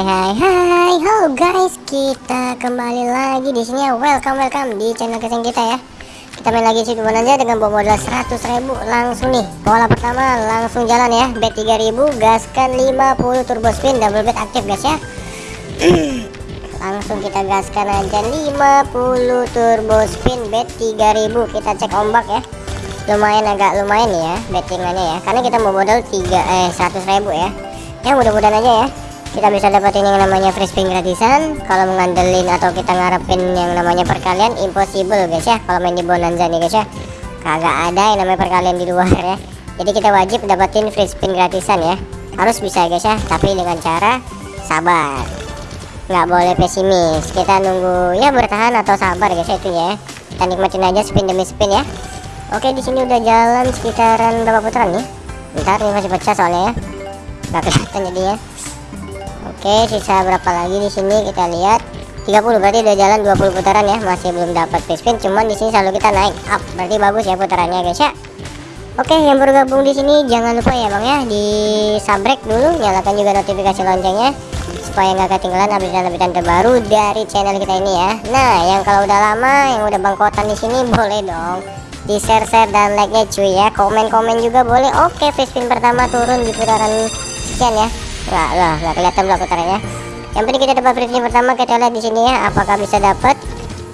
Hai hai hai, halo guys, kita kembali lagi di sini ya. Welcome welcome di channel keseng kita ya. Kita main lagi sih aja dengan bawa modal 100.000 langsung nih. Pola pertama langsung jalan ya. Bet 3000 gaskan 50 turbo spin double bet aktif guys ya. langsung kita gaskan aja 50 turbo spin bet 3000 kita cek ombak ya lumayan agak lumayan ya bettingannya ya karena kita mau modal 3 eh 100.000 ya ya mudah-mudahan aja ya kita bisa dapetin yang namanya free spin gratisan. Kalau mengandelin atau kita ngarepin yang namanya perkalian impossible guys ya. Kalau main di bonanza nih guys ya. Kagak ada yang namanya perkalian di luar ya. Jadi kita wajib dapetin free spin gratisan ya. Harus bisa guys ya. Tapi dengan cara sabar. Nggak boleh pesimis. Kita nunggu ya bertahan atau sabar guys ya itu ya. Kita nikmatin aja spin demi spin ya. Oke di sini udah jalan sekitaran berapa putaran nih? Ntar nih masih pecah soalnya ya. Nggak kelihatan jadinya Oke, sisa berapa lagi di sini kita lihat 30 berarti udah jalan 20 putaran ya, masih belum dapat free spin, cuman di sini selalu kita naik up. Berarti bagus ya putarannya guys ya. Oke, yang baru gabung di sini jangan lupa ya Bang ya di subscribe dulu, nyalakan juga notifikasi loncengnya supaya nggak ketinggalan update-update terbaru dari channel kita ini ya. Nah, yang kalau udah lama, yang udah bangkotan di sini boleh dong di share share dan like nya cuy ya komen komen juga boleh oke free spin pertama turun di putaran sekian ya Enggak lah, enggak kelihatan belakang putarannya. Yang penting kita dapat free pertama kita lihat di sini ya, apakah bisa dapat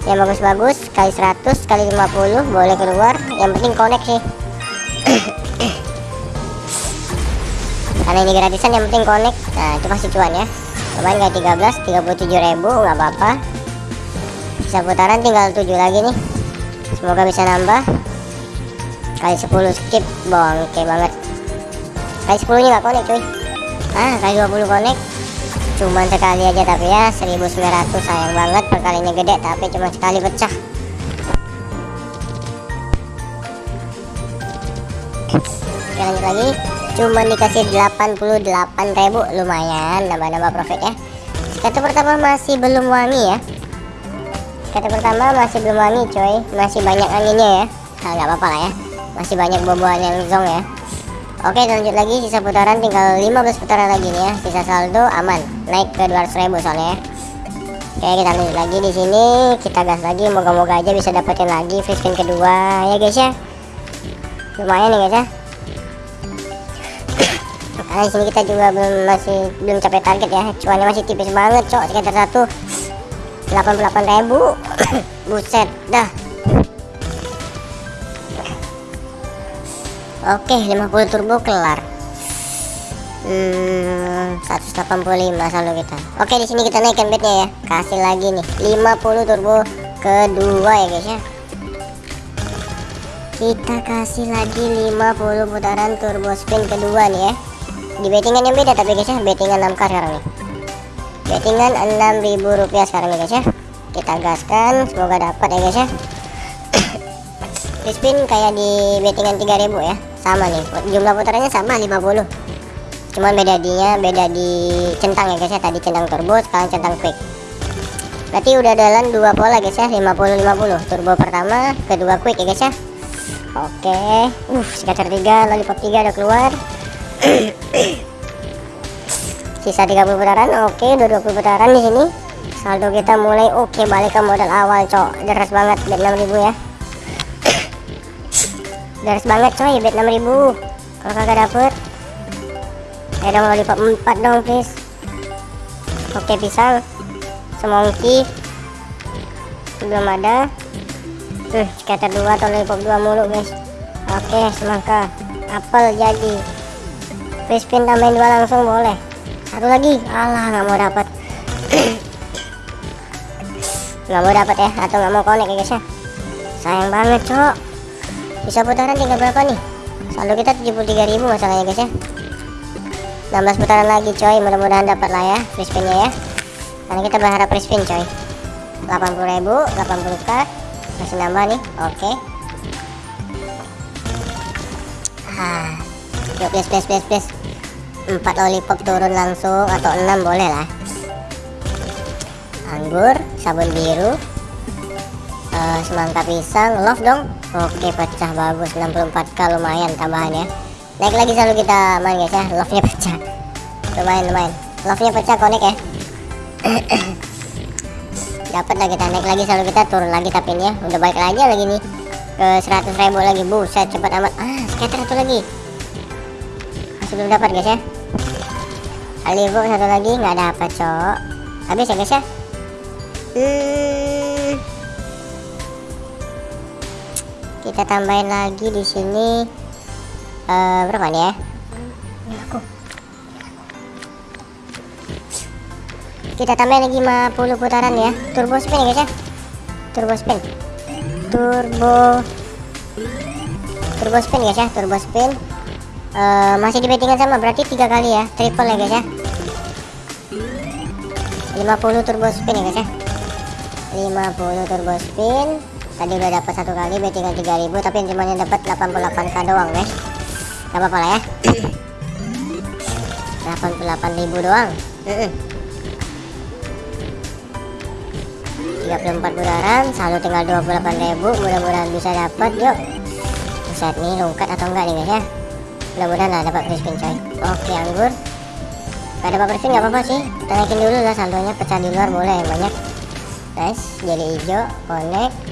yang bagus-bagus kali 100 kali 50 boleh keluar. Yang penting connect sih. Karena ini gratisan yang penting connect. Nah, itu pasti cuan ya. Lumayan kayak 13, 37 ribu nggak apa-apa. Bisa putaran tinggal 7 lagi nih. Semoga bisa nambah. Kali 10 skip, bongke banget. Kali 10 nya nggak connect cuy ah kali 20 connect. Cuman sekali aja tapi ya 1900 sayang banget perkalinya gede tapi cuma sekali pecah. Oke lanjut lagi. Cuma dikasih 88.000 lumayan nambah-nambah profit ya. Kata pertama masih belum wangi ya. Kata pertama masih belum wangi coy masih banyak anginnya ya. Nah, nggak apa-apa lah ya. Masih banyak boboan yang zong ya Oke lanjut lagi. Sisa putaran tinggal 15 putaran lagi nih ya. Sisa saldo aman. Naik ke 200 ribu soalnya ya. Oke kita lanjut lagi di sini. Kita gas lagi. Moga-moga aja bisa dapetin lagi free spin kedua. Ya guys ya. Lumayan nih guys ya. Karena di sini kita juga belum masih belum capai target ya. Cuannya masih tipis banget cok. Sekitar satu 88 ribu. Buset dah Oke 50 turbo kelar. Hmm, 185 selalu kita. Oke di sini kita naikkan bednya ya. Kasih lagi nih 50 turbo kedua ya guys ya. Kita kasih lagi 50 putaran turbo spin kedua nih ya. Di bettingan yang beda tapi guys ya. Bettingan 6k sekarang nih. Bettingan 6000 rupiah sekarang nih guys ya. Kita gaskan semoga dapat ya guys ya spin kayak di bettingan 3000 ya. Sama nih jumlah putarannya sama 50 cuman beda dia beda di centang ya guys ya. Tadi centang turbo sekarang centang quick. Berarti udah jalan dua pola guys ya. 50 50 turbo pertama kedua quick ya guys ya. Oke. Uh skater 3 lollipop 3 udah keluar. Sisa 30 putaran oke. Udah 20 putaran di sini. Saldo kita mulai oke balik ke modal awal cok. Deras banget bet 6000 ya Daras banget coy, bet 6000 Kalau kagak dapet. Eh dong lollipop 4 dong please. Oke pisang Semongki. Belum ada. Tuh skater 2 atau lollipop 2 mulu guys. Oke semangka. Apel jadi. Free spin tambahin 2 langsung boleh. Satu lagi. Alah nggak mau dapat nggak mau dapat ya atau nggak mau connect ya guys ya. Sayang banget cok bisa putaran tinggal berapa nih? Saldo kita 73.000 masalahnya guys ya. 16 putaran lagi coy. Mudah-mudahan dapat lah ya free spinnya ya. Karena kita berharap free spin coy. 80.000 80k masih nambah nih oke. Okay. ah yuk please please please please 4 lollipop turun langsung atau 6 boleh lah. Anggur sabun biru uh, semangka pisang love dong. Oke pecah bagus 64k lumayan tambahan ya. Naik lagi selalu kita main guys ya. Love nya pecah. Lumayan lumayan. Love nya pecah connect ya. Dapat lagi kita naik lagi selalu kita turun lagi tapi ini ya udah balik lagi lagi nih. Ke 100 ribu lagi. Buset cepat amat. Ah scatter satu lagi. Masih belum dapat guys ya. Aligo satu lagi. Nggak dapat cok. Habis ya guys ya? Hmm. Kita tambahin lagi di sini uh, berapa nih ya? Kita tambahin lagi 50 putaran ya. Turbo spin ya guys ya? Turbo spin. Turbo. Turbo spin guys ya? Turbo spin. Uh, masih di bettingan sama berarti tiga kali ya? Triple ya guys ya? 50 turbo spin ya guys ya? 50 turbo spin tadi udah dapat satu kali bettingan 3000 tapi cuma yang dapat 88k doang guys. Gak apa-apa lah ya. 88.000 doang. 34 putaran selalu tinggal 28.000 mudah-mudahan bisa dapat yuk. Buset nih lungkat atau enggak nih guys ya? Mudah-mudahan lah dapat free spin coy. Oke anggur. Gak dapat free spin gak apa-apa sih. Kita naikin dulu lah saldonya pecah di luar boleh yang banyak. Guys jadi hijau connect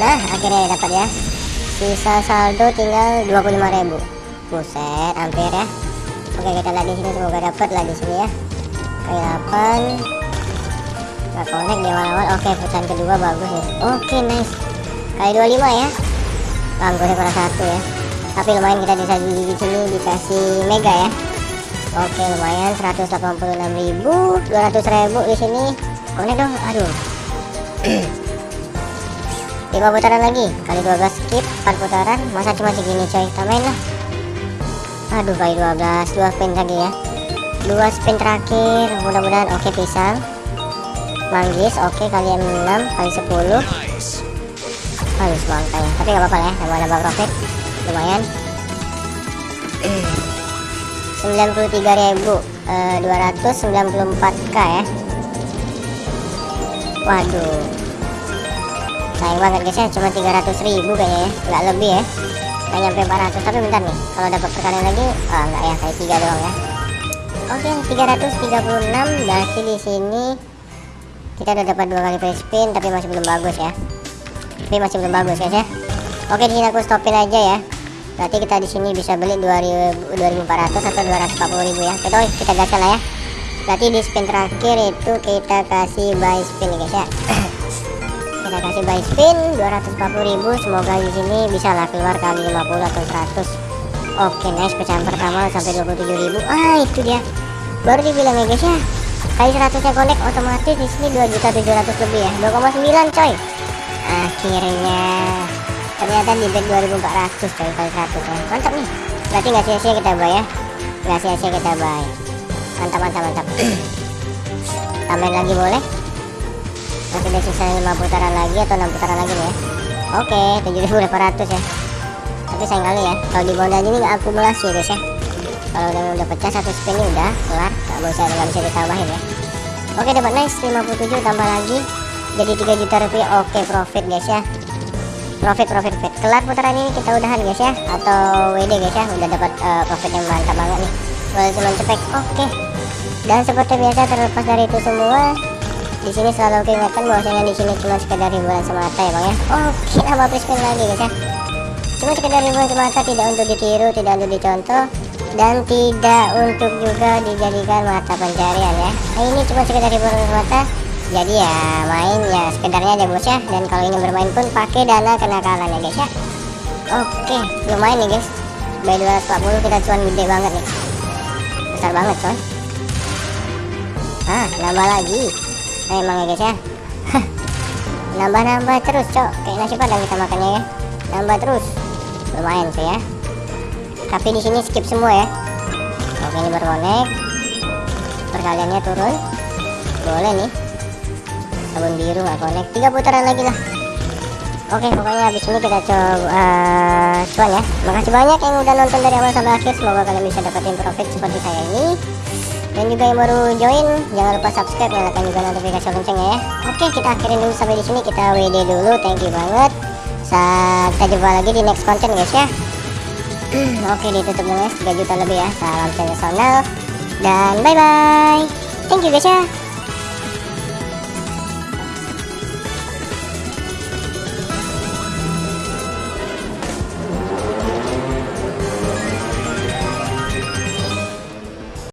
nah akhirnya dapat ya. Sisa saldo tinggal 25.000 buset hampir ya. Oke kita lihat di sini semoga dapat lah di sini ya. Kayak 8 nggak connect di awal-awal. Oke putaran kedua bagus nih oke nice. Kali 25 ya. Banggusnya kurang satu ya. Tapi lumayan kita bisa di sini dikasih mega ya. Oke lumayan. 186.000 200.000 di sini. Connect dong. Aduh 5 putaran lagi. Kali 12 skip 4 putaran. Masa cuma segini coy? Tambahin lah. Aduh kali 12 2 spin lagi ya. 2 spin terakhir. Mudah-mudahan oke pisang. Manggis oke. Okay, kalian 6 kali 10 harus bangkai. Ya tapi gak apa-apa ya. Nambah nambah profit. Lumayan. 93.294k uh, ya. Waduh sayang banget guys ya. Cuma 300 ribu kayaknya ya. Nggak lebih ya. Nggak nyampe 400 tapi bentar nih kalau dapat perkalian lagi oh enggak ya kayak 3 doang ya. Oke okay, 336 berarti di sini kita udah dapat dua kali free spin tapi masih belum bagus ya. Tapi masih belum bagus guys ya. Oke di sini aku stopin aja ya. Berarti kita di sini bisa beli 2000 2400 atau 240 ribu ya. Oke kita gas lah ya. Berarti di spin terakhir itu kita kasih buy spin guys ya kita kasih buy spin 240 ribu semoga di sini bisa lah keluar kali 50 atau 100 oke nice pecahan pertama sampai 27 ribu. Ah itu dia. Baru dibilang ya guys ya. Kali 100 nya connect otomatis di sini 2 juta 700 lebih ya. 2,9 coy. Akhirnya ternyata di bet 2400 coy kali 100 ya. Mantap nih. Berarti nggak sia-sia kita buy ya? Nggak sia-sia kita buy. Mantap mantap mantap. Tambahin lagi boleh masih ada sisa 5 putaran lagi atau 6 putaran lagi nih ya. Oke 7800 ya. Tapi sayang kali ya kalau di bondan ini nggak akumulasi ya guys ya. Kalau udah udah pecah satu spin ini udah kelar nggak bisa nggak bisa ditambahin ya. Oke dapat nice 57 tambah lagi jadi 3 juta rupiah. Oke profit guys ya. Profit profit profit. Kelar putaran ini kita udahan guys ya. Atau WD guys ya udah dapat uh, profit yang mantap banget nih. Boleh cuma cepet oke. Dan seperti biasa terlepas dari itu semua di sini selalu aku ingatkan bahwasanya di sini cuma sekedar hiburan semata ya bang ya? Oke nama spin lagi guys ya. Cuma sekedar hiburan semata tidak untuk ditiru tidak untuk dicontoh dan tidak untuk juga dijadikan mata pencarian ya. Nah, ini cuma sekedar hiburan semata jadi ya main ya sekedarnya aja bos ya. Dan kalau ingin bermain pun pakai dana kenakalan ya guys ya. Oke lumayan nih guys. By 240 kita cuan gede banget nih. Besar banget coy ah nambah lagi emang ya guys ya. Nambah-nambah terus cok. Kayak nasi padang kita makannya ya. Nambah terus. Lumayan sih ya. Tapi di sini skip semua ya. Oke ini berkonek perkaliannya turun. Boleh nih. Sabun biru nggak konek tiga putaran lagi lah. Oke pokoknya habis ini kita coba uh, cuan ya. Makasih banyak yang udah nonton dari awal sampai akhir. Semoga kalian bisa dapetin profit seperti saya ini dan juga yang baru join jangan lupa subscribe nyalakan juga notifikasi loncengnya ya. Oke kita akhirin dulu sampai di sini. Kita WD dulu thank you banget. Kita jumpa lagi di next content guys ya. Oke ditutup dulu ya 3 juta lebih ya salam sensasional. Dan bye bye thank you guys ya